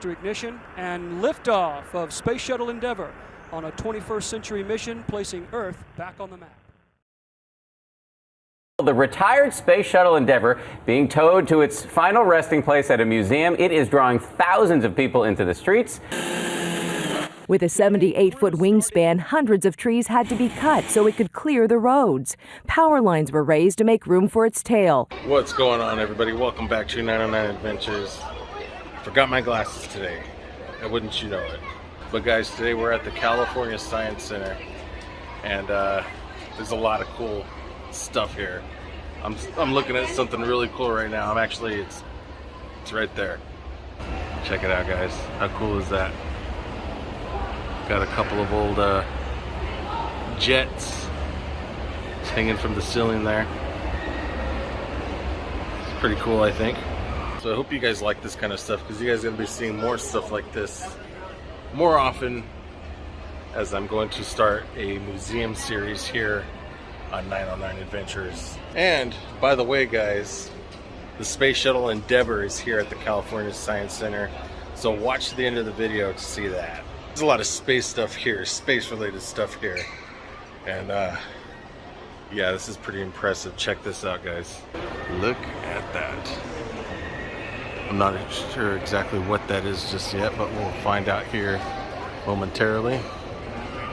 Booster ignition and liftoff of Space Shuttle Endeavour on a 21st century mission placing Earth back on the map. The retired Space Shuttle Endeavour being towed to its final resting place at a museum. It is drawing thousands of people into the streets. With a 78 foot wingspan, hundreds of trees had to be cut so it could clear the roads. Power lines were raised to make room for its tail. What's going on, everybody? Welcome back to 909 Adventures. Forgot my glasses today. And wouldn't you know it? But guys, today we're at the California Science Center, and uh, there's a lot of cool stuff here. I'm I'm looking at something really cool right now. I'm actually it's it's right there. Check it out, guys. How cool is that? Got a couple of old uh, jets hanging from the ceiling there. It's pretty cool, I think. So I hope you guys like this kind of stuff because you guys are going to be seeing more stuff like this more often as I'm going to start a museum series here on 909 Adventures. And by the way, guys, the Space Shuttle Endeavour is here at the California Science Center. So watch the end of the video to see that. There's a lot of space stuff here, space related stuff here. And uh, yeah, this is pretty impressive. Check this out, guys. Look at that. I'm not sure exactly what that is just yet, but we'll find out here momentarily.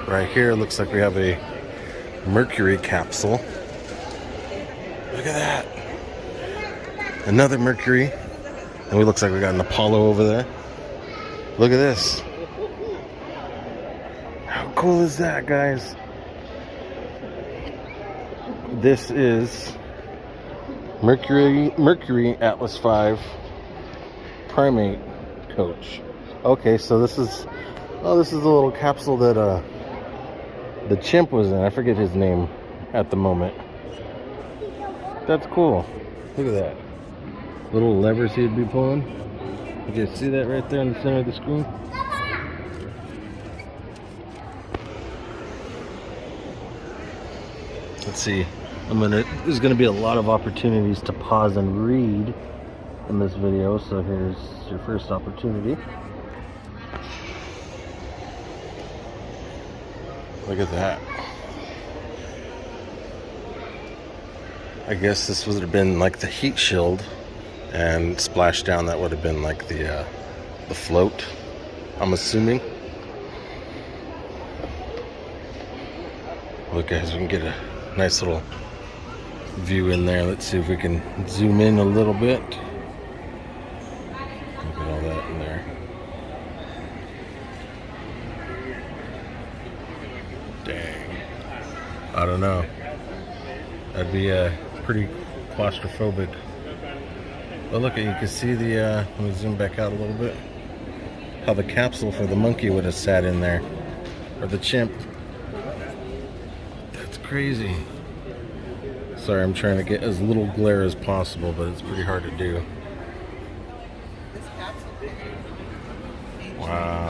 Right here, looks like we have a Mercury capsule. Look at that. Another Mercury. And it looks like we got an Apollo over there. Look at this. How cool is that, guys? This is Mercury Mercury Atlas 5 primate coach. Okay, so this is oh this is a little capsule that uh the chimp was in. I forget his name at the moment. That's cool. Look at that. Little levers he'd be pulling. You guys see that right there in the center of the screen? Let's see. I'm gonna there's gonna be a lot of opportunities to pause and read in this video, so here's your first opportunity. Look at that. I guess this would have been like the heat shield and splashdown that would have been like the uh, the float I'm assuming look guys we can get a nice little view in there let's see if we can zoom in a little bit look at all that in there dang I don't know that'd be uh, pretty claustrophobic but look, you can see the, uh, let me zoom back out a little bit, how the capsule for the monkey would have sat in there, or the chimp. That's crazy. Sorry, I'm trying to get as little glare as possible, but it's pretty hard to do. Wow.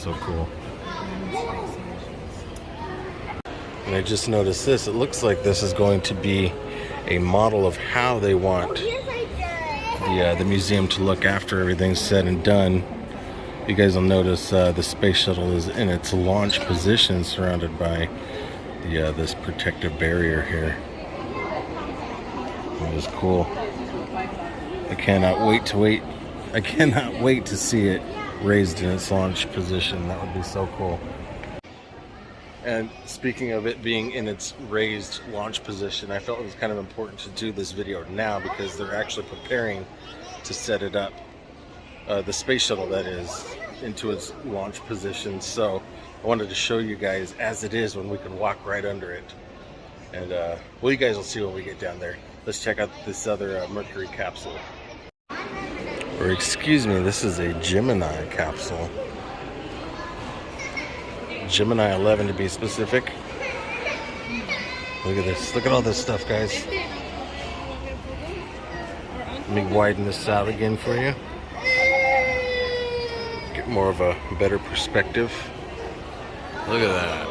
So cool. And I just noticed this. It looks like this is going to be a model of how they want the, uh, the museum to look after everything's said and done. You guys will notice uh, the space shuttle is in its launch position surrounded by the uh, this protective barrier here. That is cool. I cannot wait to wait. I cannot wait to see it raised in its launch position. That would be so cool. And speaking of it being in its raised launch position, I felt it was kind of important to do this video now because they're actually preparing to set it up, uh, the space shuttle that is, into its launch position. So I wanted to show you guys as it is when we can walk right under it. And uh, well, you guys will see when we get down there. Let's check out this other uh, Mercury capsule. Or excuse me, this is a Gemini capsule. Gemini 11 to be specific. Look at this. Look at all this stuff, guys. Let me widen this out again for you. Get more of a better perspective. Look at that.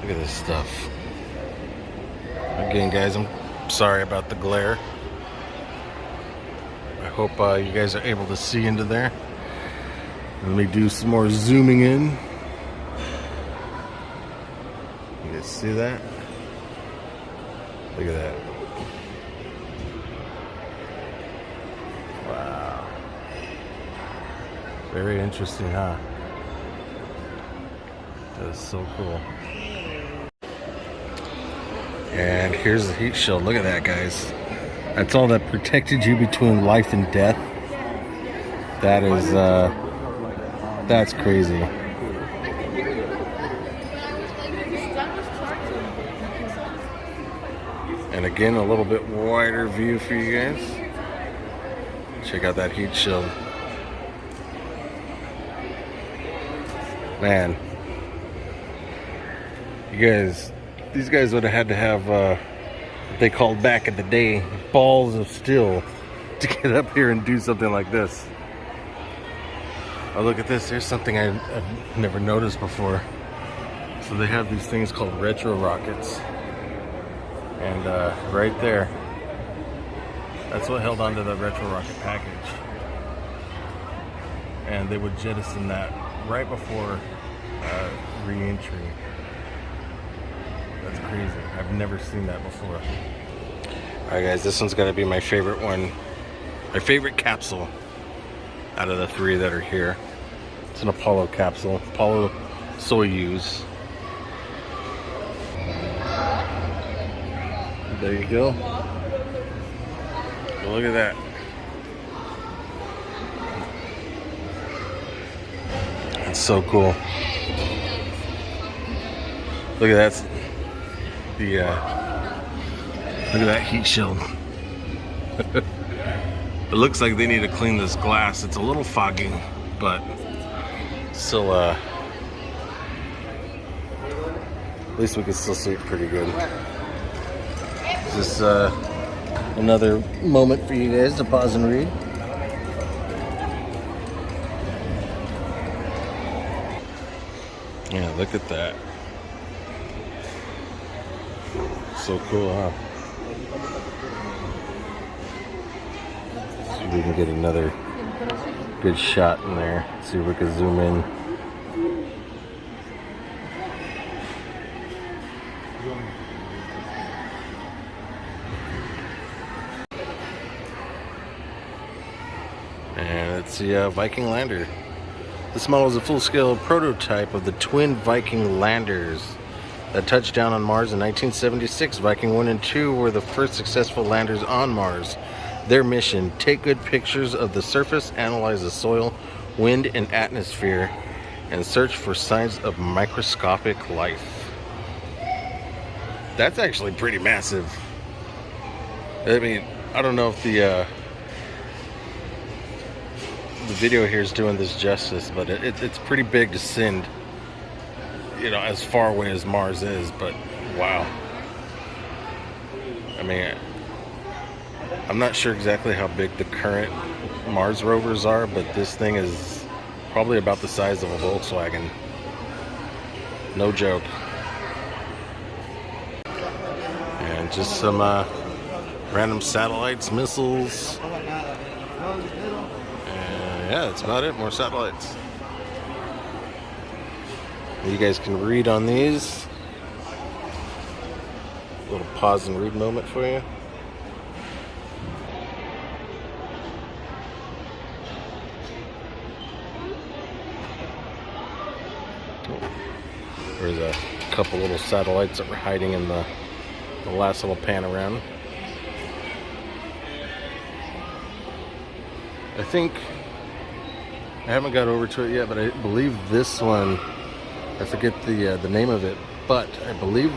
Look at this stuff. Again, guys, I'm sorry about the glare. I hope uh, you guys are able to see into there. Let me do some more zooming in. You guys see that? Look at that. Wow. Very interesting, huh? That is so cool. And here's the heat shield. Look at that, guys. That's all that protected you between life and death. That is, uh, that's crazy. And again, a little bit wider view for you guys. Check out that heat shield. Man, you guys, these guys would have had to have uh, they called back in the day balls of steel to get up here and do something like this. Oh, look at this. Here's something I, I've never noticed before. So they have these things called retro rockets. And uh, right there, that's what held onto the retro rocket package. And they would jettison that right before uh, re-entry. That's crazy. I've never seen that before. All right, guys, this one's gonna be my favorite one. My favorite capsule out of the three that are here. It's an Apollo capsule, Apollo Soyuz. There you go. Look at that. That's so cool. Look at that. The uh, look at that heat shield. it looks like they need to clean this glass. It's a little foggy, but still, uh, at least we can still see it pretty good. This is uh, another moment for you guys to pause and read. Yeah, look at that. So cool, huh? See if we can get another good shot in there. See if we can zoom in. And it's the uh, Viking Lander. This model is a full-scale prototype of the twin Viking landers that touchdown on Mars in 1976. Viking 1 and 2 were the first successful landers on Mars. Their mission, take good pictures of the surface, analyze the soil, wind, and atmosphere, and search for signs of microscopic life. That's actually pretty massive. I mean, I don't know if the uh, the video here is doing this justice, but it, it, it's pretty big to send, you know, as far away as Mars is. But wow, I mean, I'm not sure exactly how big the current Mars rovers are, but this thing is probably about the size of a Volkswagen. No joke. And just some uh, random satellites, missiles. And yeah, that's about it. More satellites. You guys can read on these. A little pause and read moment for you. There's a couple little satellites that were hiding in the, the last little pan around. I think I haven't got over to it yet, but I believe this one. I forget the uh, the name of it, but I believe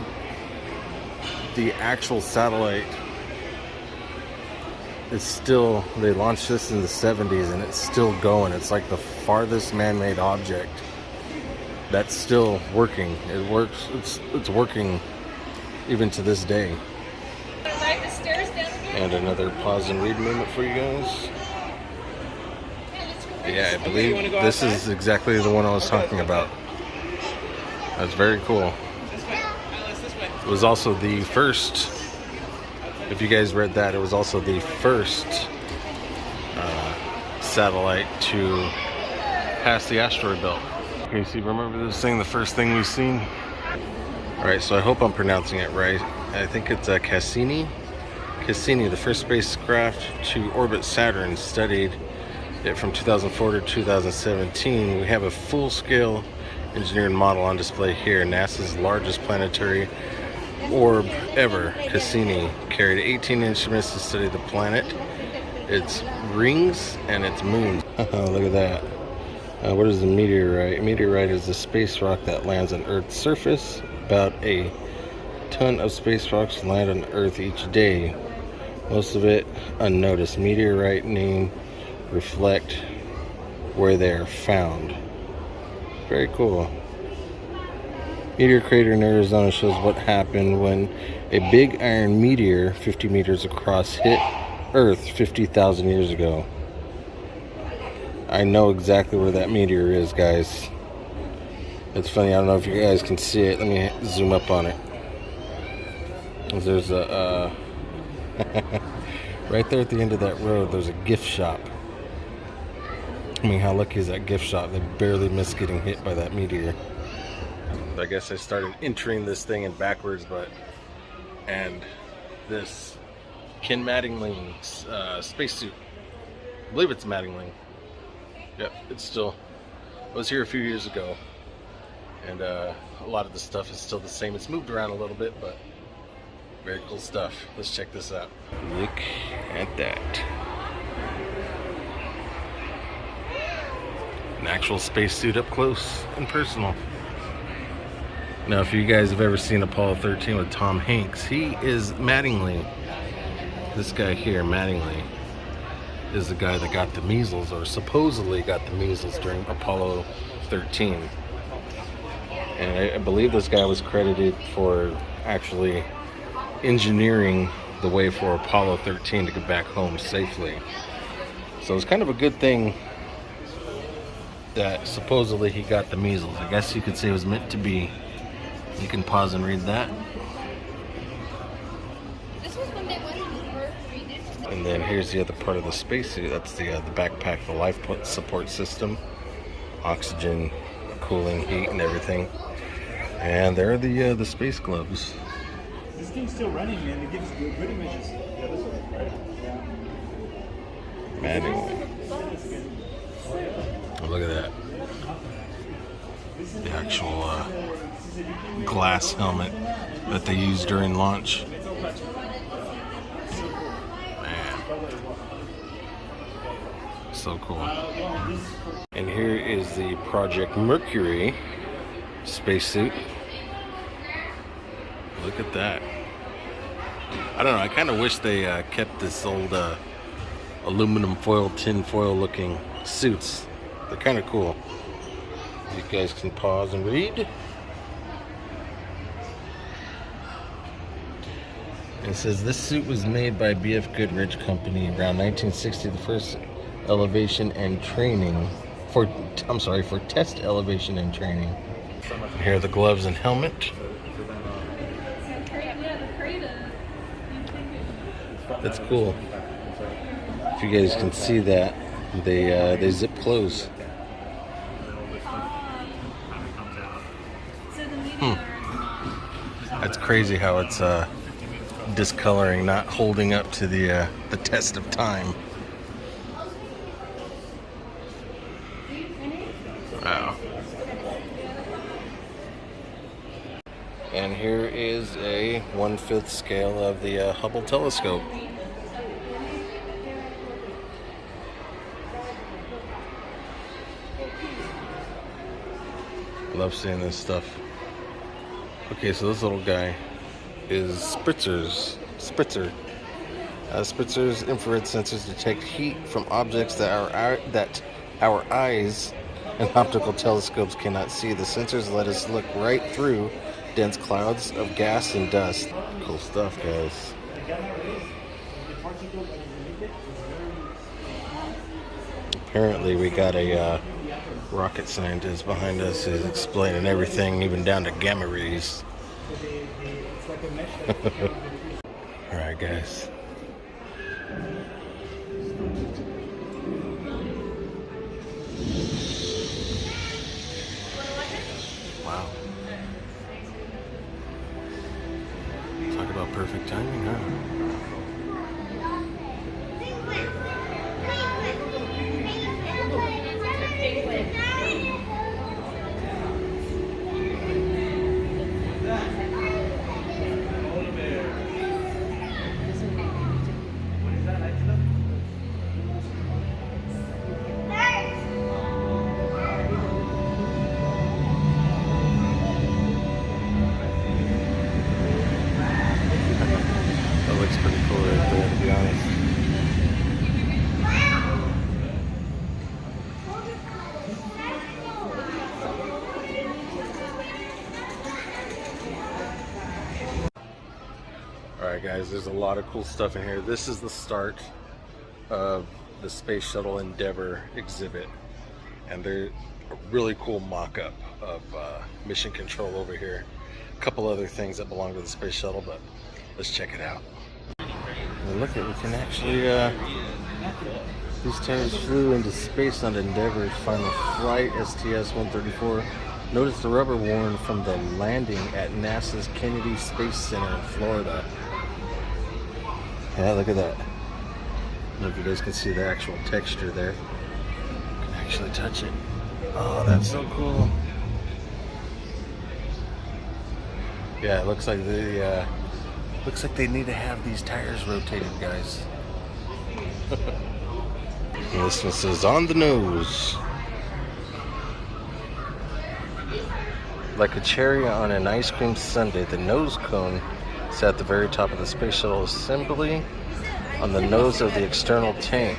the actual satellite is still. They launched this in the 70s, and it's still going. It's like the farthest man-made object that's still working. It works. It's it's working even to this day. Ride the stairs down again? And another pause and read moment for you guys. Yeah, I believe this is exactly the one I was talking about. That's very cool. It was also the first, if you guys read that, it was also the first uh, satellite to pass the asteroid belt. Okay, see, remember this thing, the first thing we've seen? Alright, so I hope I'm pronouncing it right. I think it's uh, Cassini. Cassini, the first spacecraft to orbit Saturn, studied it from 2004 to 2017. We have a full-scale engineered model on display here. NASA's largest planetary orb ever, Cassini, carried 18 instruments to study the planet, its rings, and its moons. Look at that. Uh, what is a meteorite? A meteorite is a space rock that lands on Earth's surface. About a ton of space rocks land on Earth each day. Most of it unnoticed. Meteorite name reflect where they are found. Very cool. Meteor crater in Arizona shows what happened when a big iron meteor 50 meters across hit Earth 50,000 years ago. I know exactly where that meteor is, guys. It's funny, I don't know if you guys can see it. Let me zoom up on it. There's a, uh, right there at the end of that road, there's a gift shop. I mean, how lucky is that gift shop? They barely missed getting hit by that meteor. I guess I started entering this thing in backwards, but, and this Ken Mattingly uh, spacesuit. I believe it's Mattingly. Yep, it's still, I was here a few years ago, and uh, a lot of the stuff is still the same. It's moved around a little bit, but very cool stuff. Let's check this out. Look at that. An actual spacesuit up close and personal. Now, if you guys have ever seen Apollo 13 with Tom Hanks, he is Mattingly. This guy here, Mattingly, is the guy that got the measles, or supposedly got the measles during Apollo 13. And I, I believe this guy was credited for actually engineering the way for Apollo 13 to get back home safely. So it's kind of a good thing that supposedly he got the measles. I guess you could say it was meant to be. You can pause and read that. This was when they went to Earth redid. And then here's the other part of the spacesuit. That's the uh, the backpack, the life support system, oxygen, cooling, heat, and everything. And there are the uh, the space gloves. This thing's still running, man. It gives good, good images. Yeah, this one, right? Yeah. Manually. Look at that. The actual uh, glass helmet that they used during launch. Man. So cool. And here is the Project Mercury spacesuit. Look at that. I don't know. I kind of wish they uh, kept this old uh, aluminum foil, tin foil looking suits. They're kind of cool. You guys can pause and read. It says this suit was made by BF Goodrich Company around 1960. The first elevation and training for I'm sorry for test elevation and training. Here are the gloves and helmet. That's cool. If you guys can see that, they uh, they zip close. Crazy how it's uh, discoloring, not holding up to the uh, the test of time. Wow. And here is a one-fifth scale of the uh, Hubble telescope. Love seeing this stuff. Okay, so this little guy is Spitzer's Spitzer. Uh, Spitzer's infrared sensors detect heat from objects that our, that our eyes and optical telescopes cannot see. The sensors let us look right through dense clouds of gas and dust. Cool stuff, guys. Apparently, we got a uh, rocket scientist behind us is explaining everything, even down to gamma rays. All right, guys. Alright guys, there's a lot of cool stuff in here. This is the start of the Space Shuttle Endeavour exhibit. And there's a really cool mock-up of uh, mission control over here. A couple other things that belong to the Space Shuttle, but let's check it out. And look at we can actually uh, these tires flew into space on Endeavour's final flight STS-134. Notice the rubber worn from the landing at NASA's Kennedy Space Center in Florida. Yeah, look at that. I don't know if you guys can see the actual texture there. You can actually touch it. Oh, that's so cool. Yeah, it looks like the uh, looks like they need to have these tires rotated, guys. This one says on the nose. Like a cherry on an ice cream sundae, the nose cone is at the very top of the space shuttle assembly on the nose of the external tank.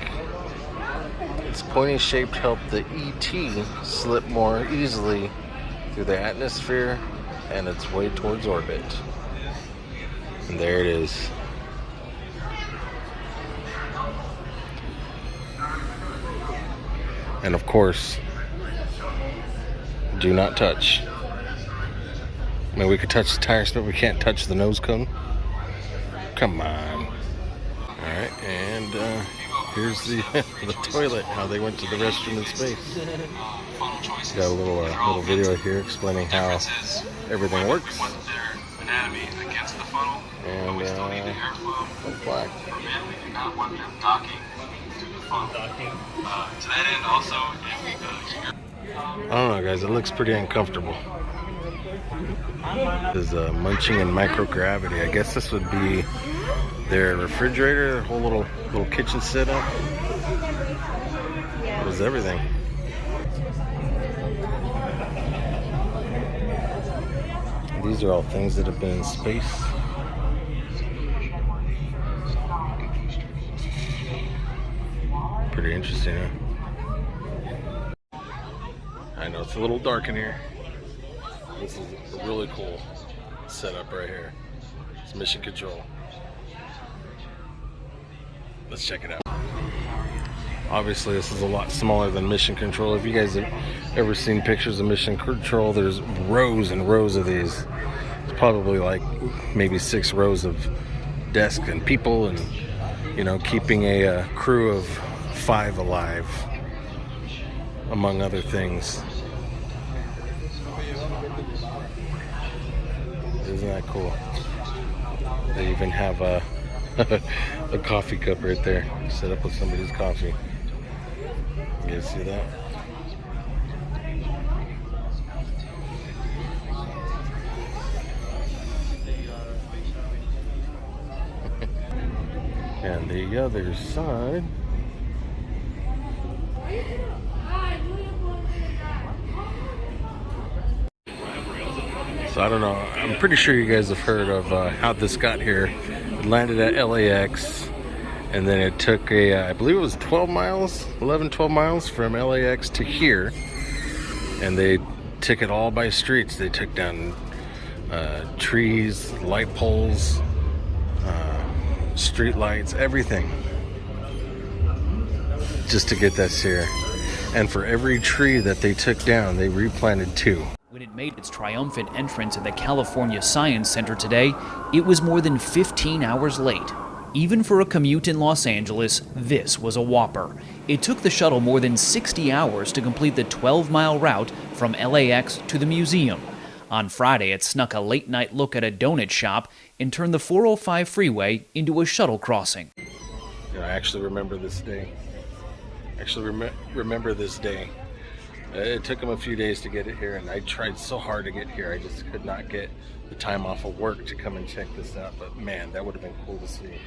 Its pointy shape helped the ET slip more easily through the atmosphere and its way towards orbit. And there it is. And of course, do not touch. I mean, we could touch the tires, but we can't touch the nose cone. Come on. All right, and uh, here's the the toilet. How they went to the restroom in space. Got a little uh, little video here explaining how everything works. And uh, plaque. I don't know, guys. It looks pretty uncomfortable. Is uh, munching in microgravity. I guess this would be their refrigerator, their whole little little kitchen setup. It was everything. These are all things that have been in space. Pretty interesting, huh? I know it's a little dark in here. This is a really cool setup right here. It's mission control. Let's check it out. Obviously, this is a lot smaller than mission control. If you guys have ever seen pictures of mission control, there's rows and rows of these. It's probably like maybe six rows of desks and people and, you know, keeping a uh, crew of five alive, among other things. Isn't that cool? They even have a, a coffee cup right there set up with somebody's coffee. You guys see that? and the other side. So I don't know. I'm pretty sure you guys have heard of uh, how this got here. It landed at LAX, and then it took a, uh, I believe it was 12 miles, 11, 12 miles from LAX to here. and they took it all by streets. They took down uh, trees, light poles, uh, street lights, everything, just to get this here. And for every tree that they took down, they replanted two. When it made its triumphant entrance at the California Science Center today, it was more than 15 hours late. Even for a commute in Los Angeles, this was a whopper. It took the shuttle more than 60 hours to complete the 12 mile route from LAX to the museum. On Friday, it snuck a late night look at a donut shop and turned the 405 freeway into a shuttle crossing. I actually remember this day. Actually, rem- remember this day. It took them a few days to get it here, and I tried so hard to get here. I just could not get the time off of work to come and check this out. But man, that would have been cool to see.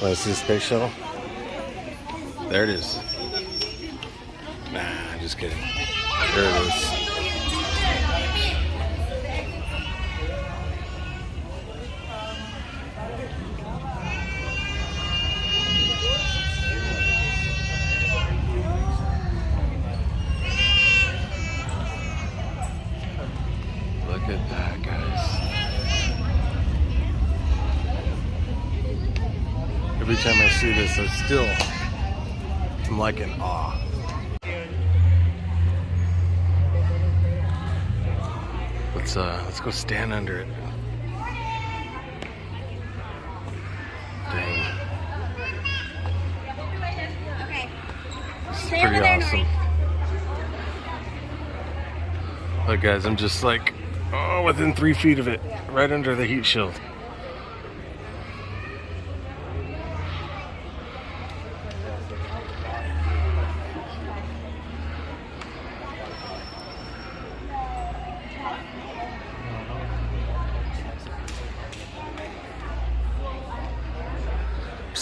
Want to see the space shuttle? There it is. Nah, I'm just kidding. There it is. Like in awe. Let's uh, let's go stand under it. Dang, this is pretty awesome. Look, guys, I'm just like, oh, within three feet of it, right under the heat shield.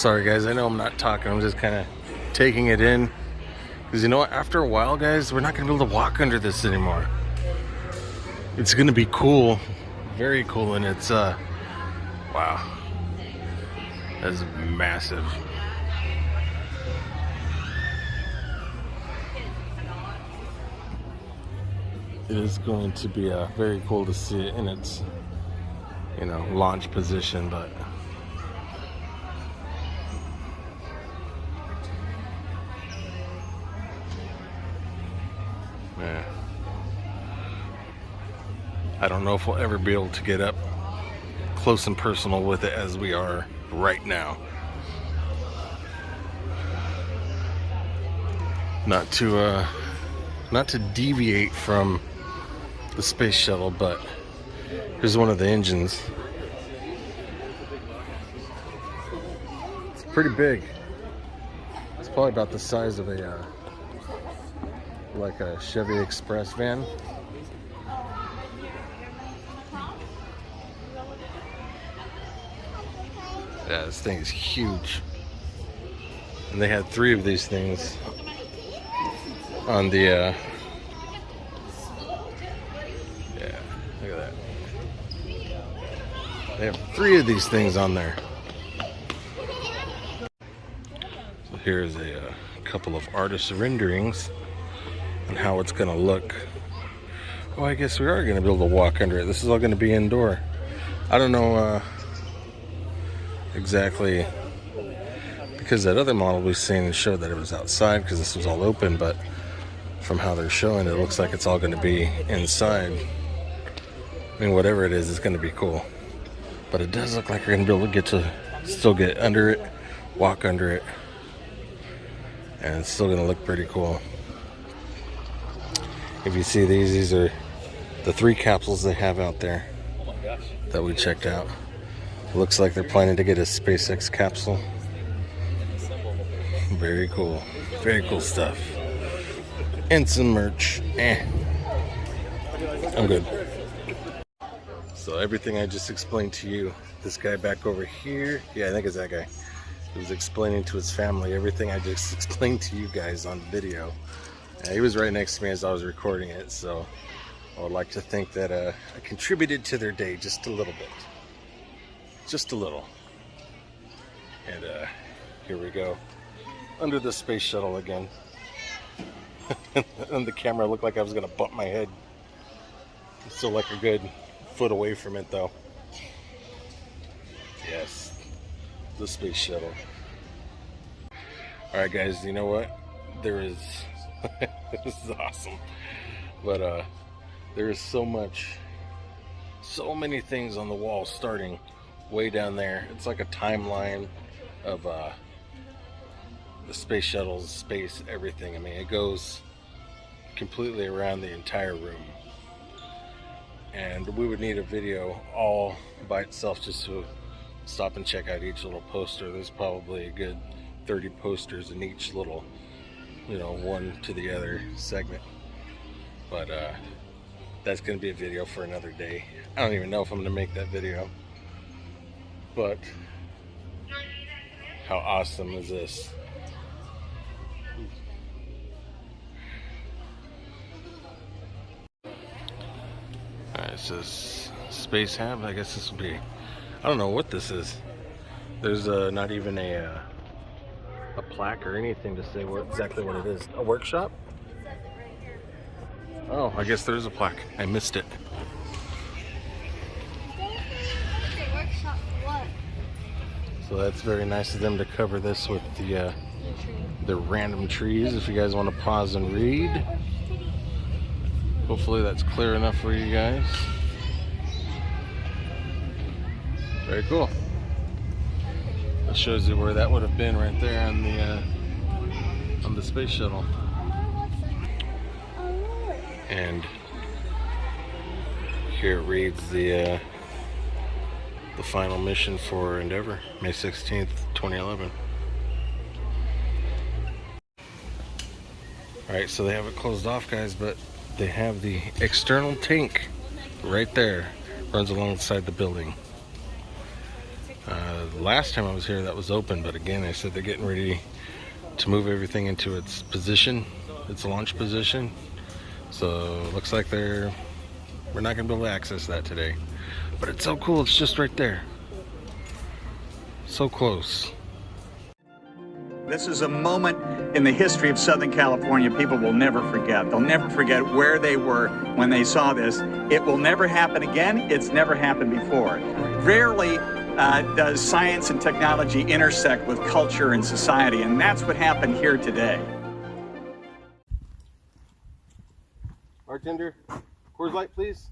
Sorry, guys, I know I'm not talking, I'm just kind of taking it in. Because you know what? After a while, guys, we're not going to be able to walk under this anymore. It's gonna be cool. Very cool and it's uh wow. That's massive. It is going to be uh, very cool to see it in its you know launch position but don't know if we'll ever be able to get up close and personal with it as we are right now. Not to uh not to deviate from the space shuttle, but here's one of the engines. It's pretty big. It's probably about the size of a uh, like a Chevy Express van. This thing is huge. And they had three of these things on the, uh, yeah, look at that. They have three of these things on there. So here's a, uh, couple of artist renderings and how it's gonna look. Oh, I guess we are gonna be able to walk under it. This is all gonna be indoor. I don't know, uh, exactly. Because that other model we've seen showed that it was outside because this was all open but from how they're showing it looks like it's all going to be inside. I mean whatever it is it's going to be cool. But it does look like you're going to be able to get to still get under it walk under it and it's still going to look pretty cool. If you see these these are the three capsules they have out there that we checked out Looks like they're planning to get a SpaceX capsule. Very cool. Very cool stuff. And some merch. Eh. I'm good. So everything I just explained to you, this guy back over here, yeah, I think it's that guy. He was explaining to his family everything I just explained to you guys on video. He was right next to me as I was recording it, so I would like to think that uh, I contributed to their day just a little bit just a little. And uh, here we go, under the space shuttle again. and the camera, looked like I was gonna bump my head. Still like a good foot away from it, though. Yes, the space shuttle. All right, guys. You know what? There is. this is awesome, but uh, there is so much, so many things on the wall starting way down there. It's like a timeline of uh, the space shuttle's space, everything. I mean, it goes completely around the entire room. And we would need a video all by itself just to stop and check out each little poster. There's probably a good 30 posters in each little, you know, one to the other segment. But uh, that's going to be a video for another day. I don't even know if I'm going to make that video. But how awesome is this? Alright, says Spacehab. I guess this will be. I don't know what this is. There's uh, not even a uh, a plaque or anything to say what exactly what it is. A workshop? Oh, I guess there's a plaque. I missed it. Okay, workshop for what? That's very nice of them to cover this with the uh, the random trees. If you guys want to pause and read, hopefully that's clear enough for you guys. Very cool. That shows you where that would have been right there on the uh, on the space shuttle. And here it reads the. Uh, the final mission for Endeavour, May 16th, 2011. Alright, so they have it closed off, guys, but they have the external tank right there, runs alongside the building. Uh, last time I was here, that was open, but again, I said they're getting ready to move everything into its position, its launch position. So, looks like they're we're not going to be able to access that today. But it's so cool, it's just right there. So close. This is a moment in the history of Southern California people will never forget. They'll never forget where they were when they saw this. It will never happen again. It's never happened before. Rarely uh, does science and technology intersect with culture and society, and that's what happened here today. Bartender, Coors Light, please.